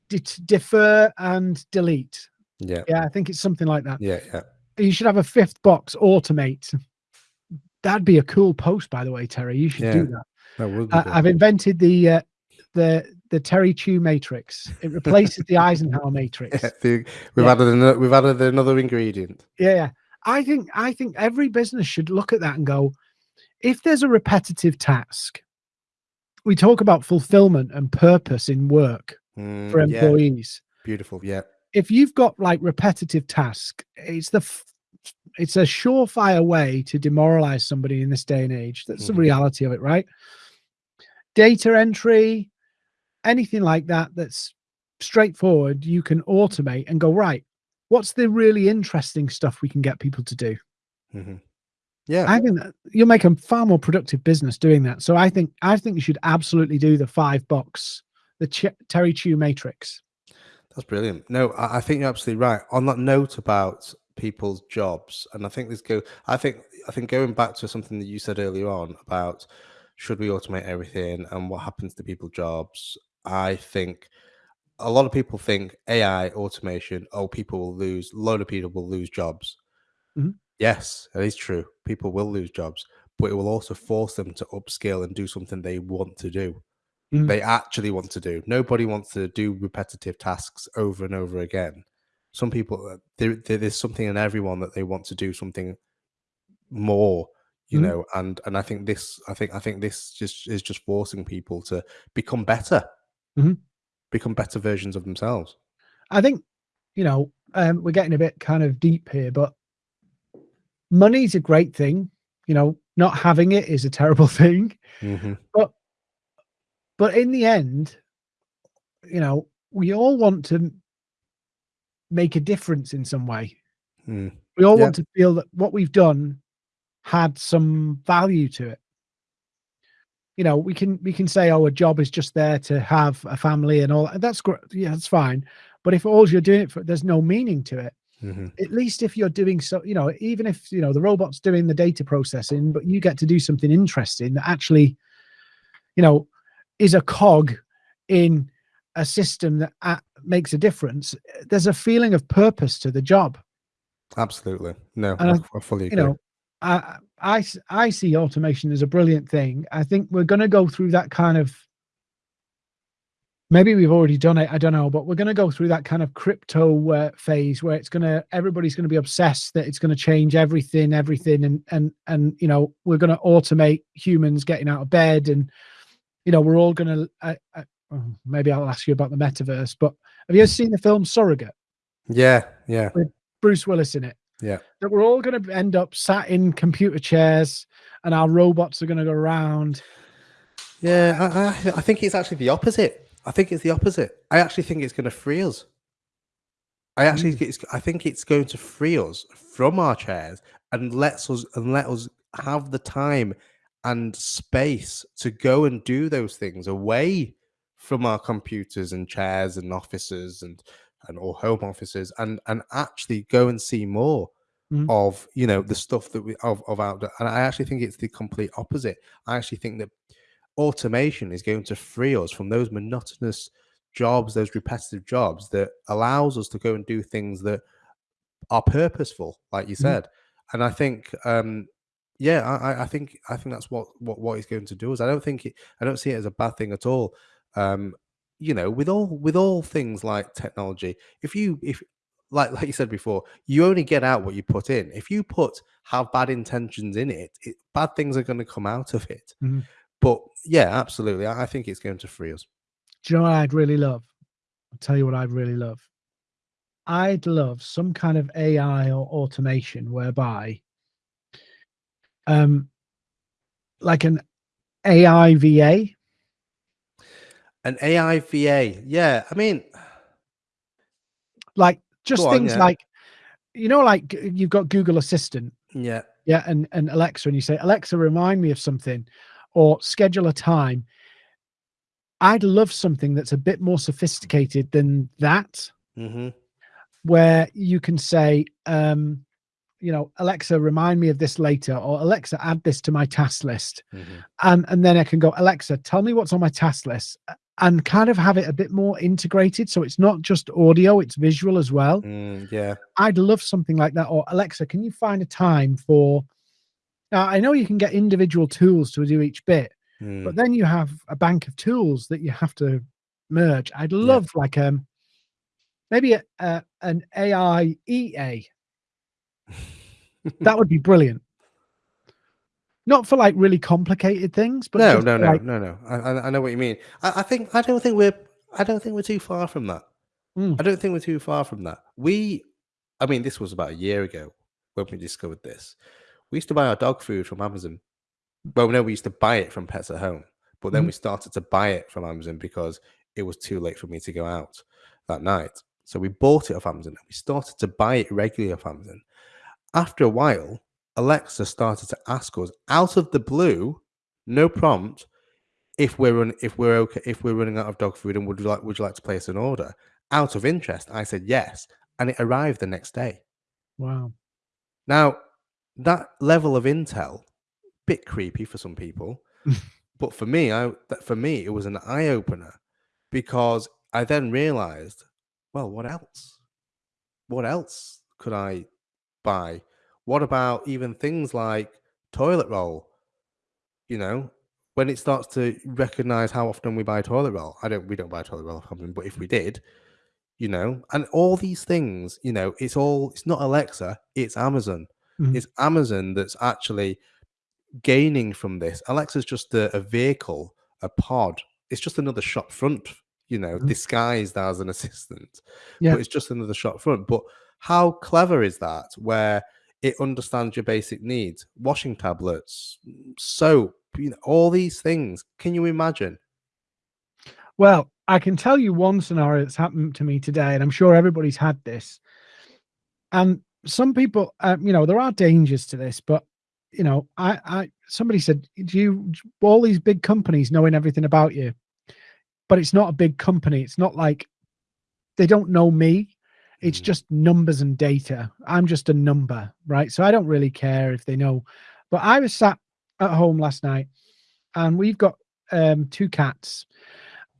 de- defer, and delete. Yeah, Yeah, I think it's something like that. yeah, yeah. You should have a fifth box, automate. That'd be a cool post, by the way, Terry. You should do that. That would good. I've invented the uh, the the Terry Chew matrix. It replaces the Eisenhower matrix. Yeah, the- we've Yeah. added another, we've added another ingredient. Yeah, yeah. I think I think every business should look at that and go, if there's a repetitive task, we talk about fulfillment and purpose in work Mm, for yeah, employees. beautiful. Yeah, If you've got like repetitive task, it's the it's a surefire way to demoralize somebody in this day and age. That's the Mhm. reality of it, right? Data entry, anything like that that's straightforward, you can automate and go, right, what's the really interesting stuff we can get people to do? hmm yeah. I think you'll make a far more productive business doing that. So I think I think you should absolutely do the five box, the Ch- Terry Chew matrix. That's brilliant. No, I, I think you're absolutely right. On that note about people's jobs, and I think this go. I think I think going back to something that you said earlier on about should we automate everything and what happens to people's jobs. I think a lot of people think AI automation. Oh, people will lose. A load of people will lose jobs. Mhm. Yes, that is true. People will lose jobs, but it will also force them to upskill and do something they want to do Mhm. they actually want to do. Nobody wants to do repetitive tasks over and over again. Some people, uh, there, there- there's something in everyone that they want to do something more, you Mhm. know. And and I think this, I think, I think this just is just forcing people to become better, Mhm. Become better versions of themselves. I think, you know, um, we're getting a bit kind of deep here, but money's a great thing. You know, not having it is a terrible thing. hmm But but in the end, you know, we all want to make a difference in some way. Mm. We all Yeah. want to feel that what we've done had some value to it. You know, we can we can say, "Oh, a job is just there to have a family and all." That's great. Yeah, that's fine. But if all you're doing it for, there's no meaning to it. hmm At least if you're doing so, you know, even if you know the robot's doing the data processing, but you get to do something interesting that actually, you know, is a cog in a system that uh, makes a difference. There's a feeling of purpose to the job. Absolutely. No, And I, I- fully you know I, I I see automation as a brilliant thing. I think we're going to go through that kind of maybe we've already done it i don't know but we're going to go through that kind of crypto uh, phase where it's going to everybody's going to be obsessed that it's going to change everything everything and and and you know we're going to automate humans getting out of bed and you know we're all going to I, I, maybe i'll ask you about the metaverse but have you ever seen the film surrogate? Yeah, yeah, With Bruce Willis in it. Yeah. That we're all going to end up sat in computer chairs and our robots are going to go around. yeah. I, I, I think it's actually the opposite. I think it's the opposite. I actually think it's going to free us. I mm. actually, think it's, I think it's going to free us from our chairs and lets us and let us have the time and space to go and do those things away from our computers and chairs and offices and and or home offices and and actually go and see more Mhm. of you know the stuff that we of, of outdoor and i actually think it's the complete opposite. I actually think that automation is going to free us from those monotonous jobs those repetitive jobs that allows us to go and do things that are purposeful like you Mhm. said. And i think um yeah I, I- I think i think that's what what what he's going to do is i don't think it i don't see it as a bad thing at all. Um you know with all with all things like technology if you if like like you said before you only get out what you put in if you put have bad intentions in it, it bad things are going to come out of it Mhm. but yeah absolutely I, I think it's going to free us Do you know what I'd really love? I'll tell you what I'd really love. I'd love some kind of AI or automation whereby, um, like an AI VA, an ai va yeah i mean like just on, things yeah. like, you know, like you've got Google Assistant, yeah yeah, and and Alexa, and you say, Alexa, remind me of something, or schedule a time. I'd love something that's a bit more sophisticated than that. hmm where you can say, um, you know, Alexa, remind me of this later, or Alexa, add this to my task list. Mhm. And and then I can go, Alexa, tell me what's on my task list and kind of have it a bit more integrated. So it's not just audio, it's visual as well. Mm, yeah. I'd love something like that. Or Alexa, can you find a time for now I know you can get individual tools to do each bit, Mm. but then you have a bank of tools that you have to merge. I'd love like um maybe a, a an AI EA. That would be brilliant. Not for like really complicated things, but no, no, no, like, no, no. I, I know what you mean. I, I think I don't think we're I don't think we're too far from that. Mm. I don't think we're too far from that. We, I mean, this was about a year ago when we discovered this. We used to buy our dog food from Amazon. Well, no, we used to buy it from Pets at Home, but then Mhm. we started to buy it from Amazon because it was too late for me to go out that night. So we bought it off Amazon and we started to buy it regularly off Amazon. After a while, Alexa started to ask us out of the blue, no prompt, if we're run, if we're okay, if we're running out of dog food and would you like would you like to place an order? Out of interest, I said yes, and it arrived the next day. wow. Now, that level of intel, bit creepy for some people, but for me, I that for me it was an eye opener because I then realized, well, what else? What else could I buy? What about even things like toilet roll? You know, when it starts to recognize how often we buy toilet roll, I don't. We don't buy toilet roll off Amazon, but if we did, you know, and all these things, you know, it's all. It's not Alexa. It's Amazon. Mhm. It's Amazon that's actually gaining from this. Alexa's just a, a vehicle, a pod. It's just another shop front, you know, Mhm. disguised as an assistant. Yeah. But it's just another shop front. But how clever is that? Where it understands your basic needs, washing tablets, soap, you know, all these things. Can you imagine? Well, I can tell you one scenario that's happened to me today, and I'm sure everybody's had this. And some people, um, you know, there are dangers to this, but you know, I, I, somebody said, do you, all these big companies knowing everything about you, but it's not a big company. It's not like they don't know me. It's Mm. just numbers and data. I'm just a number, right? So I don't really care if they know. But I was sat at home last night and we've got um, two cats.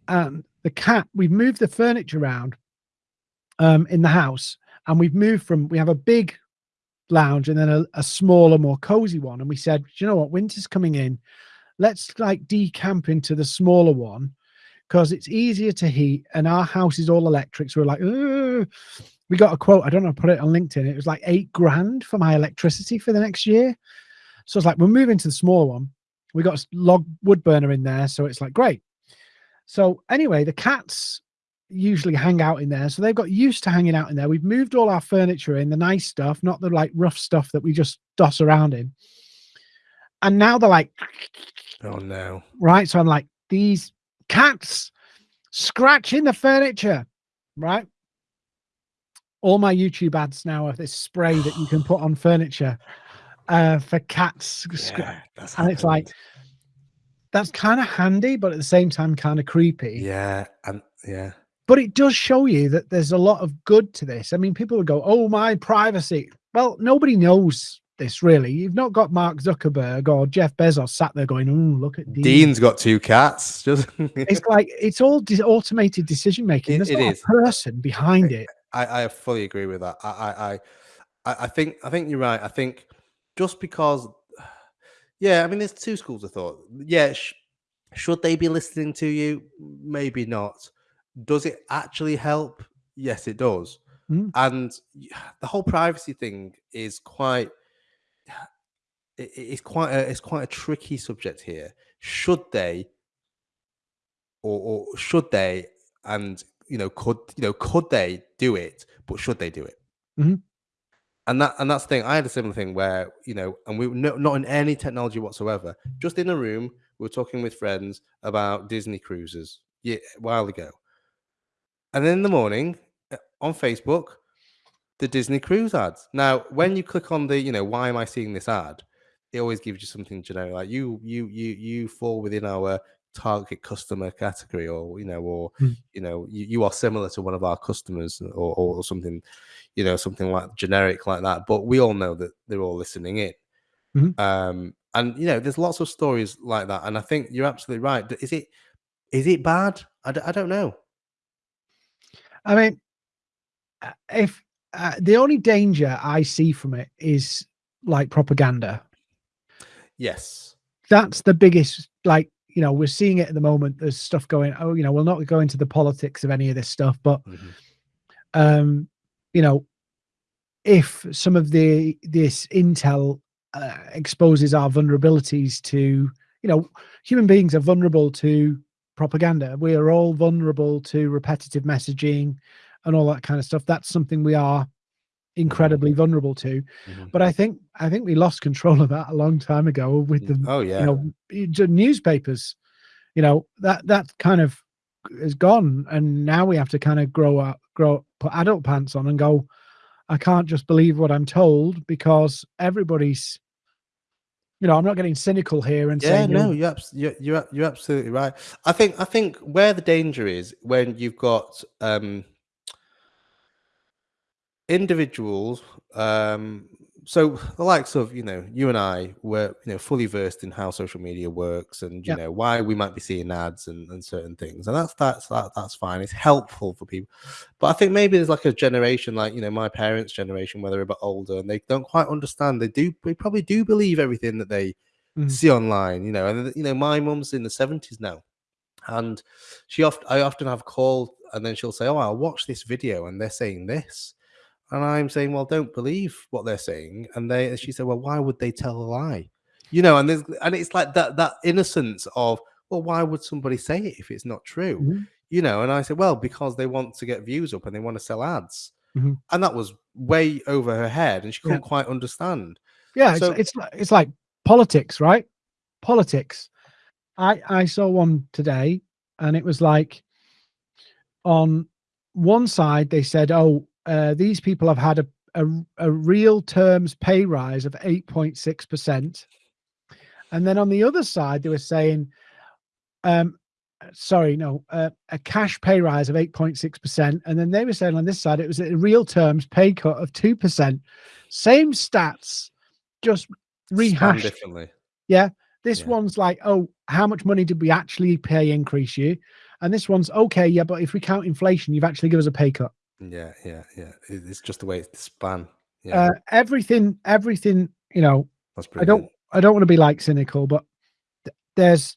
And the cat, we've moved the furniture around um, in the house and we've moved from, we have a big lounge and then a, a smaller, more cozy one. And we said, you know what? Winter's coming in. Let's like decamp into the smaller one because it's easier to heat and our house is all electric. So we're like, We got a quote. I don't know, put it on LinkedIn. It was like eight grand for my electricity for the next year. So it's like, we're moving to the smaller one. We got a log wood burner in there. So it's like, great. So anyway, the cats usually hang out in there. So they've got used to hanging out in there. We've moved all our furniture in, the nice stuff, not the like rough stuff that we just doss around in. And now they're like, Oh no. right? So I'm like, these cats scratching the furniture, right? All my YouTube ads now are this spray that you can put on furniture uh, for cats. Yeah, and it's like, that's kind of handy, but at the same time, kind of creepy. yeah, and yeah. But it does show you that there's a lot of good to this. I mean, people would go, oh, my privacy. Well, nobody knows this really. You've not got Mark Zuckerberg or Jeff Bezos sat there going, oh, look at Dean. Dean's got two cats. Just It's like it's all automated decision making. It- There's it not is. a person behind it. I, I fully agree with that. I, I, I, I I think, I think you're right. I think just because, yeah, I mean, there's two schools of thought. Yeah, sh- should they be listening to you? Maybe not. Does it actually help? Yes, it does. Mm. And the whole privacy thing is quite. it- It's quite a it's quite a tricky subject here. Should they, or, or should they, and you know, could you know, could they do it? But should they do it? Mhm. And that and that's the thing. I had a similar thing where you know, and we were no, not in any technology whatsoever. Just in a room, we were talking with friends about Disney cruises yeah, a while ago. And then in the morning uh, on Facebook, the Disney cruise ads. Now, when you click on the, you know, why am I seeing this ad? It always gives you something generic, like you, you, you, you fall within our target customer category or you know or Mm. you know you, you are similar to one of our customers or, or something you know something like generic like that but we all know that they're all listening in Mhm. um and you know there's lots of stories like that and i think you're absolutely right is it is it bad i, d- I don't know I mean, uh, if uh, the only danger I see from it is like propaganda. yes That's the biggest, like, you know, we're seeing it at the moment. There's stuff going, oh, you know, we'll not go into the politics of any of this stuff, but, Mhm. um, you know, if some of the, this intel uh, exposes our vulnerabilities to, you know, human beings are vulnerable to propaganda. We are all vulnerable to repetitive messaging and all that kind of stuff. That's something we are incredibly vulnerable to. Mhm. But I think I think we lost control of that a long time ago with the oh yeah you know newspapers. You know that that kind of is gone, and now we have to kind of grow up, grow put adult pants on and go. I can't just believe what I'm told because everybody's. You know, I'm not getting cynical here and Yeah, saying no, you're- you're, you're you're you're absolutely right. I think I think where the danger is when you've got um individuals um so the likes of you know you and I were you know fully versed in how social media works and you Yeah. know why we might be seeing ads and, and certain things and that's that's that, that's fine it's helpful for people but I think maybe there's like a generation like you know my parents generation where they're a bit older and they don't quite understand they do they probably do believe everything that they Mhm. see online you know and you know my mum's in the 70s now and she often I often have called and then she'll say oh I'll watch this video and they're saying this and I'm saying, well, don't believe what they're saying. And they, she said, well, why would they tell a lie? You know, and there's, and it's like that that innocence of, well, why would somebody say it if it's not true? Mhm. You know, and I said, well, because they want to get views up and they want to sell ads. Mhm. And that was way over her head, and she couldn't quite understand. Yeah, So- it's it's like it's like politics, right? Politics. I I saw one today, and it was like on one side they said, "Oh, uh, these people have had a a, a real terms pay rise of eight point six percent," and then on the other side they were saying, um, "Sorry, no, uh, a cash pay rise of eight point six percent," and then they were saying on this side it was a real terms pay cut of two percent. Same stats, just rehashed. differently. This Yeah. one's like, oh, how much money did we actually pay increase you? And this one's okay, yeah, but if we count inflation, you've actually given us a pay cut. Yeah, yeah, yeah. It- It's just the way it's span. Yeah, Uh, everything, everything, you know, that's I brilliant. don't, I don't want to be like cynical, but th- there's,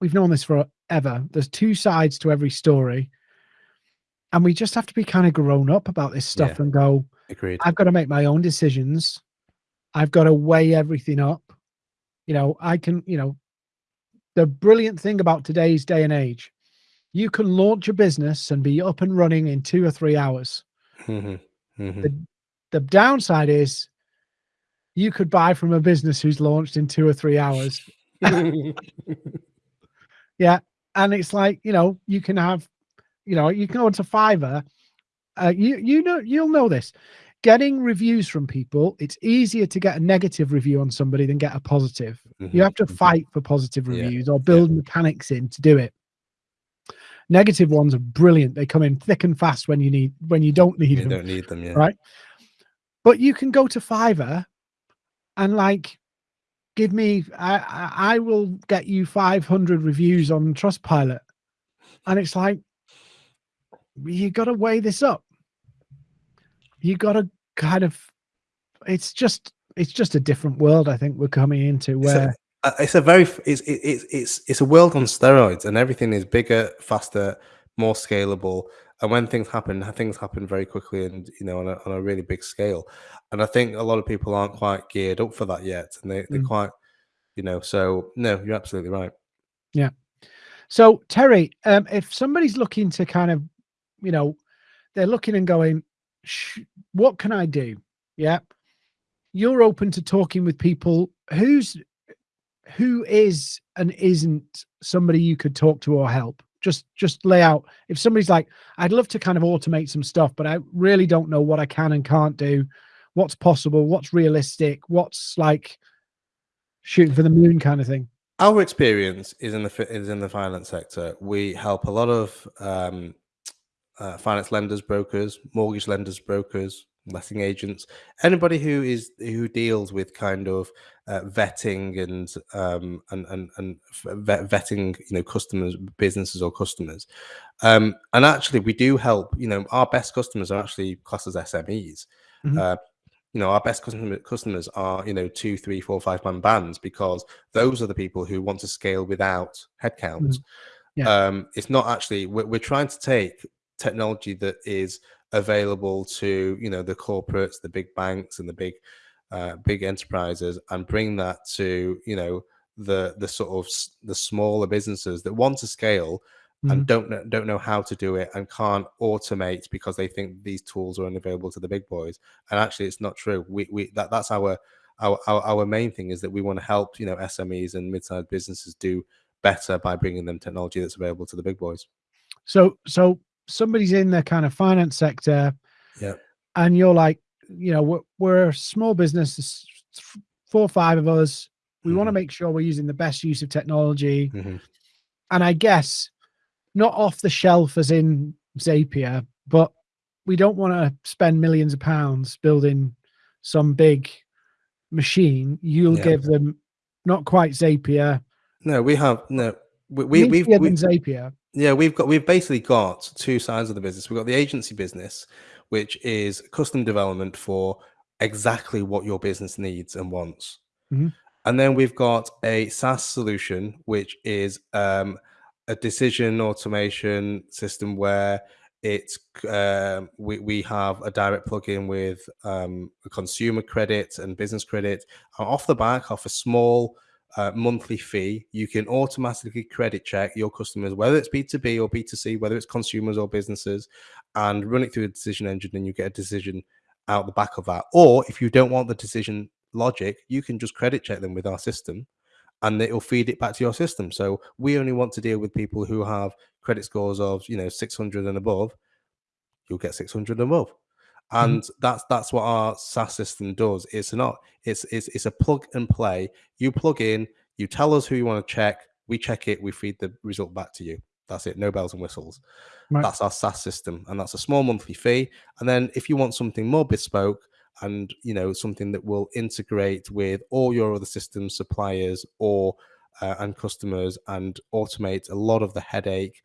we've known this forever. There's two sides to every story, and we just have to be kind of grown up about this stuff Yeah. and go, Agreed. I've got to make my own decisions. I've got to weigh everything up. You know, I can, you know, the brilliant thing about today's day and age, you can launch a business and be up and running in two or three hours. Mhm, mhm. The, the downside is you could buy from a business who's launched in two or three hours. Yeah. And it's like, you know, you can have, you know, you can go into Fiverr. Uh, you you know you'll know this. Getting reviews from people, it's easier to get a negative review on somebody than get a positive. You Mhm, have to mhm. fight for positive Yeah, reviews or build mechanics in to do it. Negative ones are brilliant. They come in thick and fast when you need when you don't need You them. don't need them, yeah. Right. But you can go to Fiverr and like give me I I, will get you 500 reviews on Trustpilot. And it's like you got to weigh this up. You got to kind of it's just it's just a different world I think we're coming into where it's a very it's it's it's it's a world on steroids and everything is bigger faster more scalable and when things happen things happen very quickly and you know on a, on a really big scale and i think a lot of people aren't quite geared up for that yet and they, they're Mm. quite you know so no you're absolutely right Yeah. So Terry, um, if somebody's looking to kind of, you know, they're looking and going, Sh- what can I do? Yeah, you're open to talking with people. Who's who is and isn't somebody you could talk to or help? Just just lay out. If somebody's like, I'd love to kind of automate some stuff, but I really don't know what I can and can't do. What's possible? What's realistic? What's like shooting for the moon kind of thing? Our experience is in the is in the finance sector. We help a lot of um, uh, finance lenders, brokers, mortgage lenders, brokers, letting agents, anybody who is who deals with kind of uh, vetting and um, and and, and vet, vetting, you know, customers, businesses or customers. Um, and actually, we do help. You know, our best customers are actually classed as SMEs. Mm-hmm. Uh, you know, our best customer, customers are you know two, three, four, five man bands because those are the people who want to scale without headcount. Mm-hmm. Yeah. Um, it's not actually we're, we're trying to take technology that is available to you know the corporates, the big banks, and the big uh, big enterprises, and bring that to you know the the sort of the smaller businesses that want to scale mm. and don't know, don't know how to do it and can't automate because they think these tools are unavailable to the big boys. And actually, it's not true. We we that that's our our, our, our main thing is that we want to help you know SMEs and mid-sized businesses do better by bringing them technology that's available to the big boys. So so somebody's in the kind of finance sector, yeah, and you're like, you know, we're, we're a small business, four or five of us. We mm-hmm. want to make sure we're using the best use of technology, mm-hmm. and I guess not off the shelf as in Zapier, but we don't want to spend millions of pounds building some big machine. You'll yeah. give them not quite Zapier. No, we have no. We, we, we've, we've Zapier. Yeah, we've got we've basically got two sides of the business. We've got the agency business, which is custom development for exactly what your business needs and wants. Mm-hmm. And then we've got a SaaS solution, which is um, a decision automation system where it's um, we, we have a direct plugin with um, a consumer credit and business credit. And off the back, off a small uh, monthly fee, you can automatically credit check your customers, whether it's B2B or B2C, whether it's consumers or businesses, and run it through a decision engine, and you get a decision out the back of that. Or if you don't want the decision logic, you can just credit check them with our system and it'll feed it back to your system. So we only want to deal with people who have credit scores of, you know, 600 and above. You'll get 600 and above. Mm-hmm. and mm-hmm. that's that's what our SaaS system does. It's not it's it's it's a plug and play. You plug in, you tell us who you want to check, we check it, we feed the result back to you. That's it, no bells and whistles. Right. That's our SaaS system, and that's a small monthly fee. And then if you want something more bespoke and you know something that will integrate with all your other systems suppliers or uh, and customers and automate a lot of the headache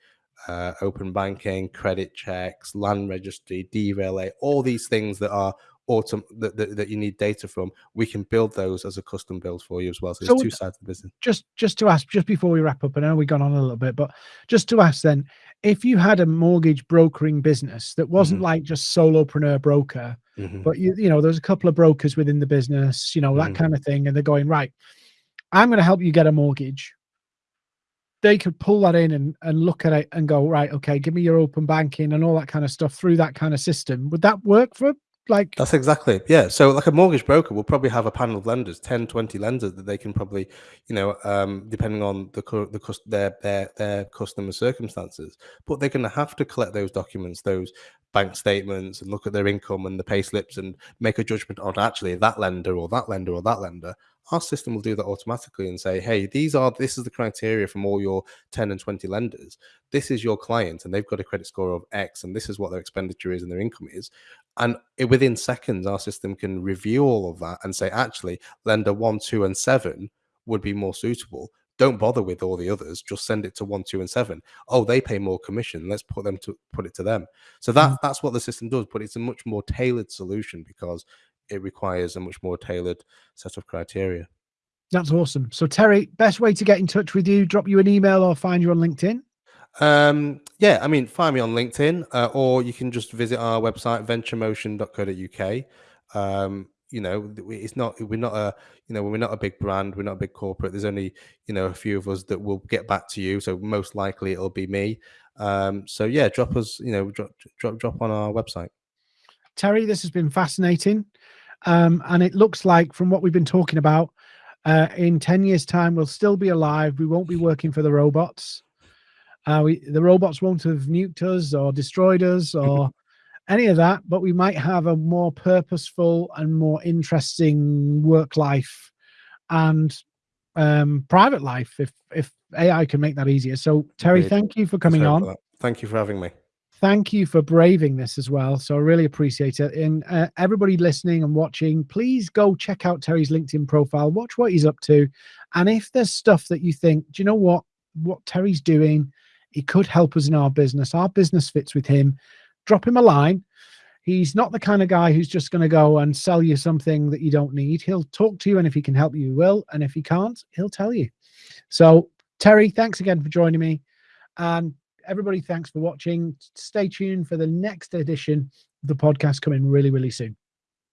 uh, open banking, credit checks, land registry, DVLA, all these things that are autumn that, that, that, you need data from, we can build those as a custom build for you as well. So, so there's two sides of the business. Just just to ask, just before we wrap up, and I know we've gone on a little bit, but just to ask then, if you had a mortgage brokering business that wasn't mm-hmm. like just solopreneur broker, mm-hmm. but you you know, there's a couple of brokers within the business, you know, that mm-hmm. kind of thing, and they're going, right, I'm going to help you get a mortgage they could pull that in and, and look at it and go, right, okay, give me your open banking and all that kind of stuff through that kind of system. Would that work for like that's exactly yeah so like a mortgage broker will probably have a panel of lenders 10 20 lenders that they can probably you know um depending on the the their their their customer circumstances but they're going to have to collect those documents those bank statements and look at their income and the pay slips and make a judgment on actually that lender or that lender or that lender our system will do that automatically and say, hey, these are this is the criteria from all your 10 and 20 lenders. This is your client, and they've got a credit score of X, and this is what their expenditure is and their income is. And it, within seconds, our system can review all of that and say, actually, lender one, two, and seven would be more suitable. Don't bother with all the others. Just send it to one, two, and seven. Oh, they pay more commission. Let's put them to put it to them. So that mm. that's what the system does, but it's a much more tailored solution because it requires a much more tailored set of criteria. That's awesome. So Terry, best way to get in touch with you, drop you an email or find you on LinkedIn? Um, yeah, I mean, find me on LinkedIn, uh, or you can just visit our website, venturemotion.co.uk. Um, you know, it's not, we're not a, you know, we're not a big brand, we're not a big corporate. There's only, you know, a few of us that will get back to you. So most likely it'll be me. Um, so yeah, drop us, you know, drop, drop, drop on our website. Terry, this has been fascinating. Um, and it looks like from what we've been talking about, uh, in 10 years' time, we'll still be alive. We won't be working for the robots. Uh, we, the robots won't have nuked us or destroyed us or any of that, but we might have a more purposeful and more interesting work life. And um, private life if if AI can make that easier. So Terry, thank you for coming Sorry on. for. Thank you for having me. Thank you for braving this as well. So I really appreciate it. And uh, everybody listening and watching, please go check out Terry's LinkedIn profile, watch what he's up to. And if there's stuff that you think, do you know what, what Terry's doing, he could help us in our business, our business fits with him, drop him a line. He's not the kind of guy who's just going to go and sell you something that you don't need. He'll talk to you, and if he can help you, he will. And if he can't, he'll tell you. So, Terry, thanks again for joining me. And everybody, thanks for watching. Stay tuned for the next edition of the podcast coming really, really soon.